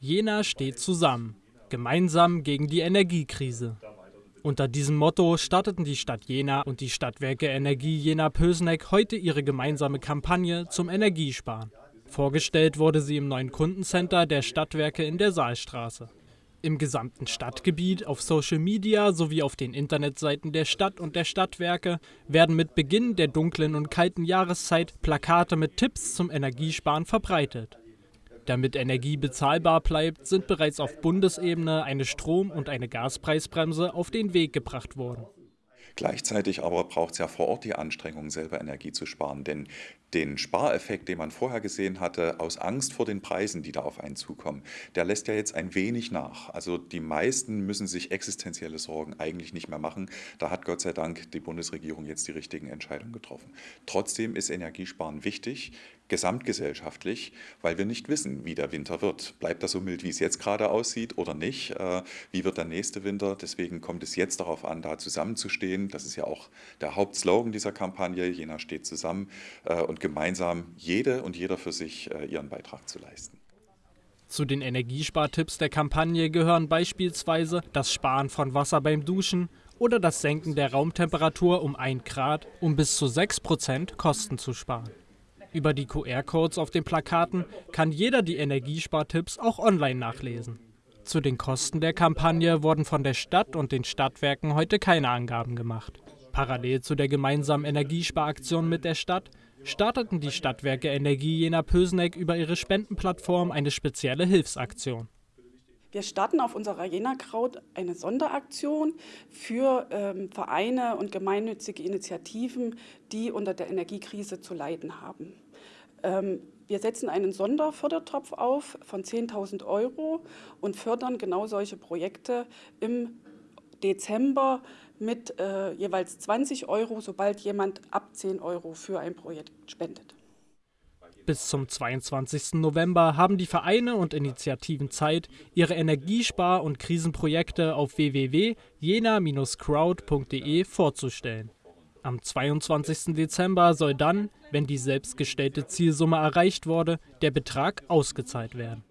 Jena steht zusammen, gemeinsam gegen die Energiekrise. Unter diesem Motto starteten die Stadt Jena und die Stadtwerke Energie Jena-Pösneck heute ihre gemeinsame Kampagne zum Energiesparen. Vorgestellt wurde sie im neuen Kundencenter der Stadtwerke in der Saalstraße. Im gesamten Stadtgebiet, auf Social Media sowie auf den Internetseiten der Stadt und der Stadtwerke werden mit Beginn der dunklen und kalten Jahreszeit Plakate mit Tipps zum Energiesparen verbreitet. Damit Energie bezahlbar bleibt, sind bereits auf Bundesebene eine Strom- und eine Gaspreisbremse auf den Weg gebracht worden. Gleichzeitig aber braucht es ja vor Ort die Anstrengung, selber Energie zu sparen. Denn den Spareffekt, den man vorher gesehen hatte, aus Angst vor den Preisen, die da auf einen zukommen, der lässt ja jetzt ein wenig nach. Also die meisten müssen sich existenzielle Sorgen eigentlich nicht mehr machen. Da hat Gott sei Dank die Bundesregierung jetzt die richtigen Entscheidungen getroffen. Trotzdem ist Energiesparen wichtig, gesamtgesellschaftlich, weil wir nicht wissen, wie der Winter wird. Bleibt das so mild, wie es jetzt gerade aussieht oder nicht? Äh, wie wird der nächste Winter? Deswegen kommt es jetzt darauf an, da zusammenzustehen. Das ist ja auch der Hauptslogan dieser Kampagne. Jena steht zusammen äh, und gemeinsam jede und jeder für sich äh, ihren Beitrag zu leisten. Zu den Energiespartipps der Kampagne gehören beispielsweise das Sparen von Wasser beim Duschen oder das Senken der Raumtemperatur um 1 Grad, um bis zu 6 Prozent Kosten zu sparen. Über die QR-Codes auf den Plakaten kann jeder die Energiespartipps auch online nachlesen. Zu den Kosten der Kampagne wurden von der Stadt und den Stadtwerken heute keine Angaben gemacht. Parallel zu der gemeinsamen Energiesparaktion mit der Stadt starteten die Stadtwerke Energie Jena-Pösneck über ihre Spendenplattform eine spezielle Hilfsaktion. Wir starten auf unserer Jena Kraut eine Sonderaktion für ähm, Vereine und gemeinnützige Initiativen, die unter der Energiekrise zu leiden haben. Ähm, wir setzen einen Sonderfördertopf auf von 10.000 Euro und fördern genau solche Projekte im Dezember mit äh, jeweils 20 Euro, sobald jemand ab 10 Euro für ein Projekt spendet. Bis zum 22. November haben die Vereine und Initiativen Zeit, ihre Energiespar- und Krisenprojekte auf www.jena-crowd.de vorzustellen. Am 22. Dezember soll dann, wenn die selbstgestellte Zielsumme erreicht wurde, der Betrag ausgezahlt werden.